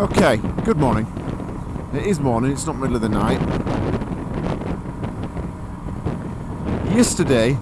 Okay, good morning. It is morning, it's not middle of the night. Yesterday,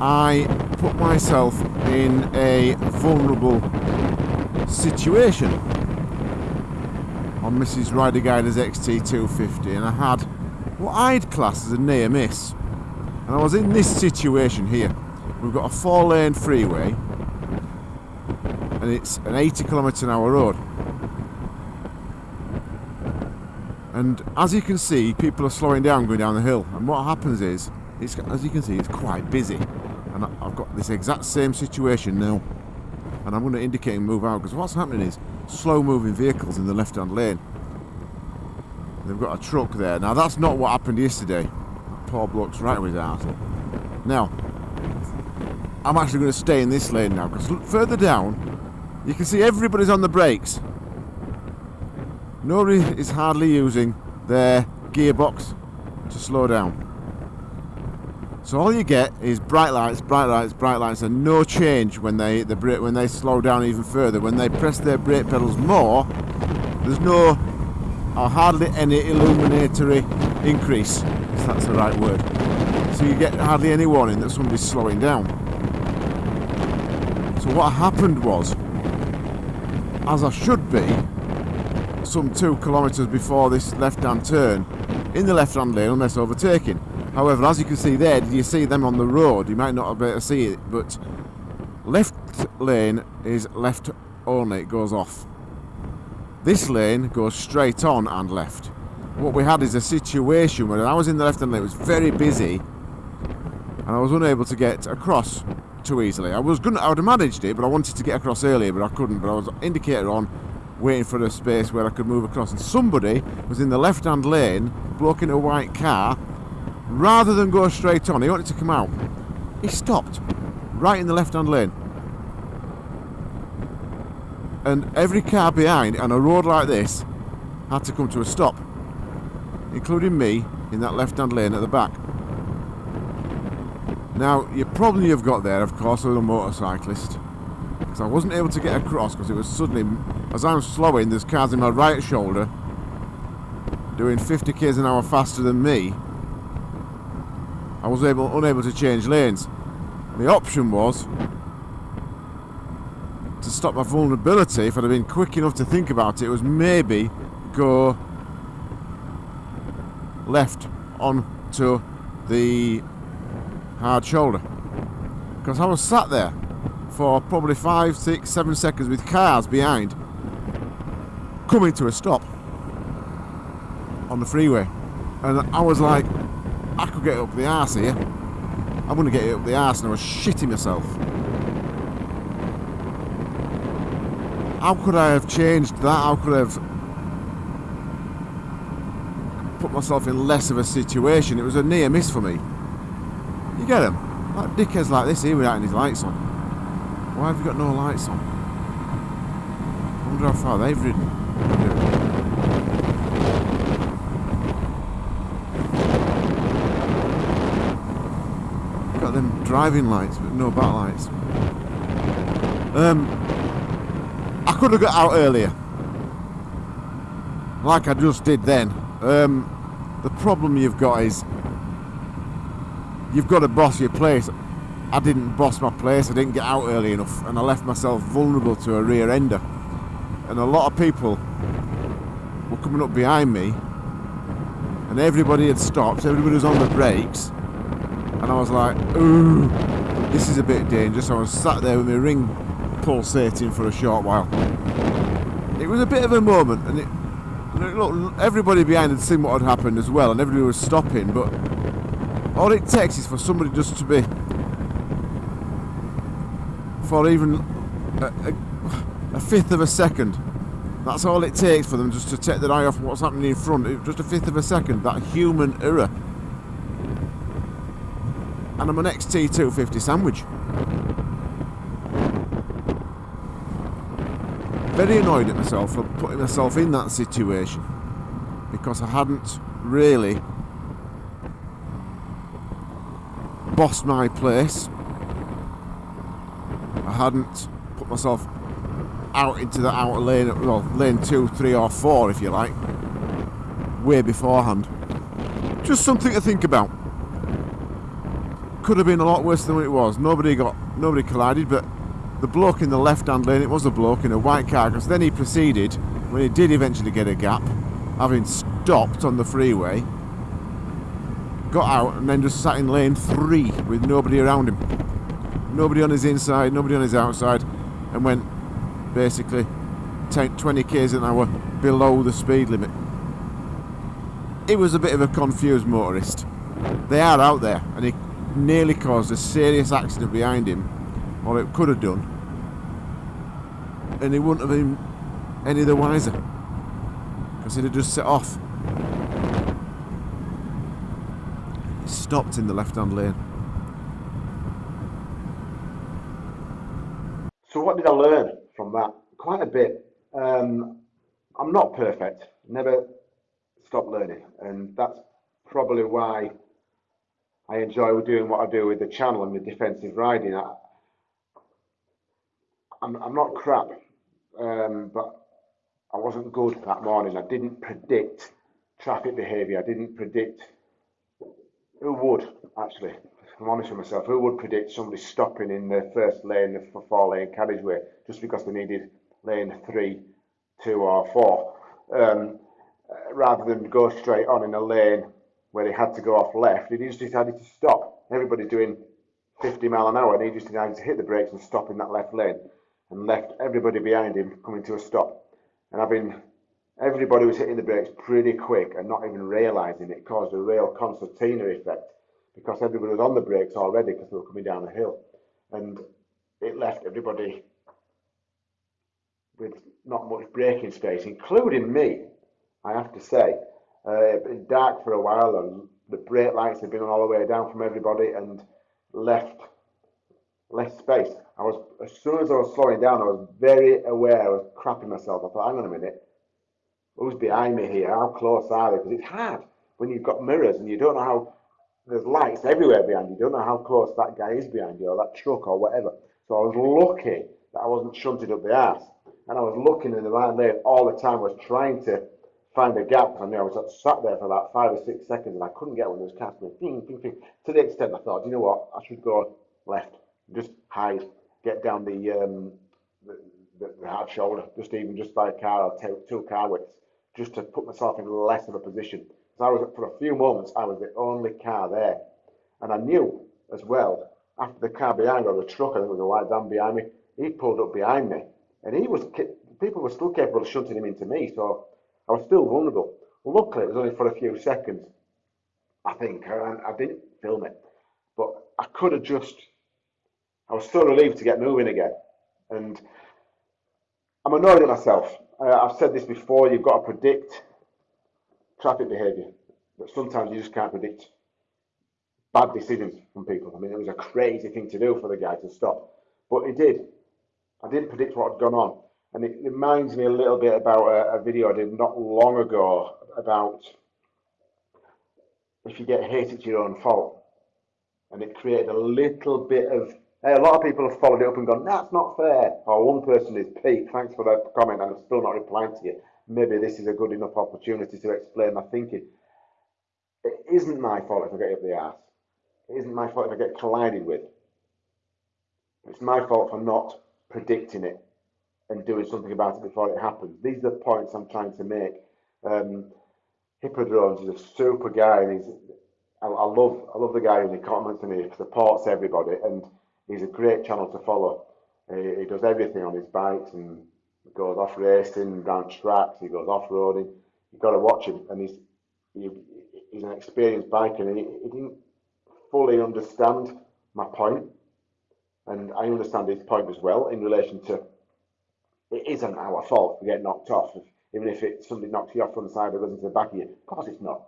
I put myself in a vulnerable situation on Mrs. Rider Guider's XT250 and I had what I'd class as a near miss. And I was in this situation here. We've got a four lane freeway and it's an 80 kilometre an hour road. And as you can see, people are slowing down going down the hill. And what happens is, it's, as you can see, it's quite busy. And I've got this exact same situation now. And I'm going to indicate and move out because what's happening is slow moving vehicles in the left hand lane. They've got a truck there. Now that's not what happened yesterday. Poor bloke's right with his ass. Now, I'm actually going to stay in this lane now because further down you can see everybody's on the brakes. Nobody is hardly using their gearbox to slow down. So all you get is bright lights, bright lights, bright lights, and no change when they the brake when they slow down even further. When they press their brake pedals more, there's no or hardly any illuminatory increase, if that's the right word. So you get hardly any warning that somebody's slowing down. So what happened was as I should be, some two kilometres before this left-hand turn, in the left-hand lane unless overtaking. However, as you can see there, you see them on the road? You might not be able to see it, but left lane is left only, it goes off. This lane goes straight on and left. What we had is a situation where I was in the left-hand lane, it was very busy, and I was unable to get across too easily. I was gonna, I would have managed it, but I wanted to get across earlier, but I couldn't. But I was indicator on, waiting for a space where I could move across. And somebody was in the left-hand lane, blocking a white car. Rather than go straight on, he wanted to come out. He stopped right in the left-hand lane. And every car behind on a road like this had to come to a stop, including me in that left-hand lane at the back. Now, you problem you've got there, of course, with a motorcyclist, because I wasn't able to get across because it was suddenly, as I'm slowing, there's cars in my right shoulder doing 50 k's an hour faster than me. I was able, unable to change lanes. The option was to stop my vulnerability, if I'd have been quick enough to think about it, was maybe go left onto the hard shoulder. Because I was sat there for probably five, six, seven seconds with cars behind coming to a stop on the freeway. And I was like, I could get up the arse here. I'm going to get up the arse and I was shitting myself. How could I have changed that? How could I have put myself in less of a situation? It was a near miss for me. You get them? Like dickheads like this here without any lights on. Why have you got no lights on? I wonder how far they've ridden. Got them driving lights, but no back lights. Um, I could have got out earlier. Like I just did then. Um, the problem you've got is you've got to boss your place. I didn't boss my place, I didn't get out early enough, and I left myself vulnerable to a rear ender. And a lot of people were coming up behind me, and everybody had stopped, everybody was on the brakes, and I was like, ooh, this is a bit dangerous. I was sat there with my ring pulsating for a short while. It was a bit of a moment, and it, look, everybody behind had seen what had happened as well, and everybody was stopping, but all it takes is for somebody just to be, for even a, a, a fifth of a second. That's all it takes for them just to take their eye off what's happening in front. Just a fifth of a second. That human error. And I'm an XT250 sandwich. Very annoyed at myself for putting myself in that situation. Because I hadn't really bossed my place. I hadn't put myself out into the outer lane, well, lane two, three, or four, if you like, way beforehand. Just something to think about. Could have been a lot worse than what it was. Nobody got, nobody collided, but the bloke in the left-hand lane, it was a bloke in a white car, because then he proceeded, when he did eventually get a gap, having stopped on the freeway, got out and then just sat in lane three with nobody around him. Nobody on his inside, nobody on his outside, and went basically 10, 20 k's an hour below the speed limit. He was a bit of a confused motorist. They are out there, and he nearly caused a serious accident behind him, or it could have done, and he wouldn't have been any the wiser because he'd have just set off. He stopped in the left-hand lane. So what did I learn from that? Quite a bit. Um, I'm not perfect. Never stop learning, and that's probably why I enjoy doing what I do with the channel and the defensive riding. I, I'm, I'm not crap, um, but I wasn't good that morning. I didn't predict traffic behaviour. I didn't predict who would actually. I'm honest with myself. Who would predict somebody stopping in the first lane, of the four lane carriageway, just because they needed lane three, two, or four, um, rather than go straight on in a lane where he had to go off left? He just decided to stop. Everybody's doing 50 mile an hour, and he just decided to hit the brakes and stop in that left lane, and left everybody behind him coming to a stop. And having everybody was hitting the brakes pretty quick and not even realising it caused a real concertina effect because everybody was on the brakes already because they were coming down a hill. And it left everybody with not much braking space, including me, I have to say. Uh, it been dark for a while and the brake lights had been on all the way down from everybody and left less space. I was as soon as I was slowing down, I was very aware I was crapping myself. I thought, hang on a minute, who's behind me here? How close are they? Because it's hard when you've got mirrors and you don't know how there's lights everywhere behind you. You don't know how close that guy is behind you or that truck or whatever. So I was lucky that I wasn't shunted up the ass. And I was looking in the right lane all the time. I was trying to find a gap. I knew I was sat there for about five or six seconds and I couldn't get one going ding, ding, ding. To the extent I thought, you know what, I should go left, just hide, get down the, um, the, the, the hard shoulder, just even just by a car or two, two car widths, just to put myself in less of a position. So I was, for a few moments, I was the only car there. And I knew as well, after the car behind, or the truck, I think it was a white van behind me, he pulled up behind me. And he was, people were still capable of shunting him into me, so I was still vulnerable. Luckily, it was only for a few seconds, I think, and I didn't film it. But I could have just, I was so relieved to get moving again. And I'm annoyed at myself. Uh, I've said this before, you've got to predict traffic behaviour. But sometimes you just can't predict bad decisions from people. I mean, it was a crazy thing to do for the guy to stop, but he did. I didn't predict what had gone on. And it reminds me a little bit about a, a video I did not long ago about if you get hit, it's your own fault. And it created a little bit of Hey, a lot of people have followed it up and gone, that's not fair. Or one person is, Pete, thanks for that comment, I'm still not replying to you maybe this is a good enough opportunity to explain my thinking. It isn't my fault if I get up the arse. It isn't my fault if I get collided with. It's my fault for not predicting it and doing something about it before it happens. These are the points I'm trying to make. Um, is a super guy, and he's I, I, love I love the guy the comments and he supports everybody, and he's a great channel to follow. He, he does everything on his bikes and goes off racing down tracks, he goes off roading. You've got to watch him, and he's he, he's an experienced biker, and he, he didn't fully understand my point, and I understand his point as well in relation to it isn't our fault to get knocked off, even if it somebody knocks you off from the side or goes into the back of you. Of course, it's not.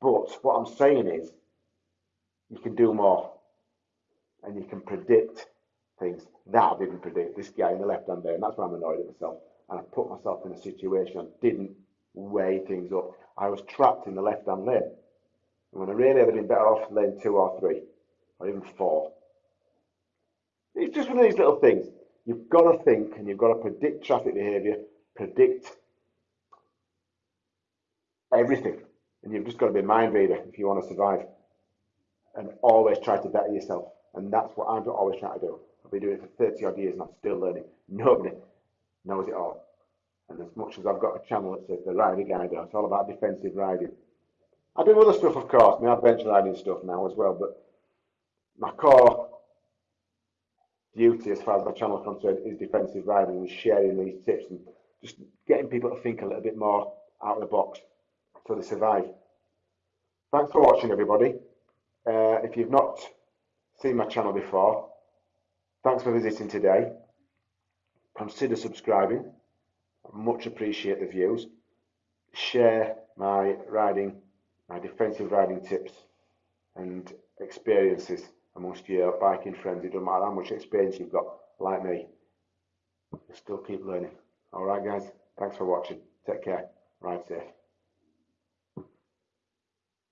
But what I'm saying is, you can do more, and you can predict things that I didn't predict. This guy in the left hand there, and that's where I'm annoyed at myself. And I put myself in a situation I didn't weigh things up. I was trapped in the left hand lane. And when I really had been better off lane two or three, or even four. It's just one of these little things. You've got to think and you've got to predict traffic behaviour, predict everything. And you've just got to be a mind reader if you want to survive. And always try to better yourself. And that's what I'm always trying to do. I've been doing it for 30 odd years and I'm still learning. Nobody knows it all. And as much as I've got a channel that says the riding guide, it's all about defensive riding. I do other stuff, of course, my adventure riding stuff now as well, but my core duty as far as my channel is concerned is defensive riding and sharing these tips and just getting people to think a little bit more out of the box so they survive. Thanks for watching everybody. Uh, if you've not seen my channel before, thanks for visiting today. Consider subscribing. I much appreciate the views. Share my riding, my defensive riding tips and experiences amongst your biking friends. It doesn't matter how much experience you've got, like me. You still keep learning. All right, guys. Thanks for watching. Take care. Ride safe.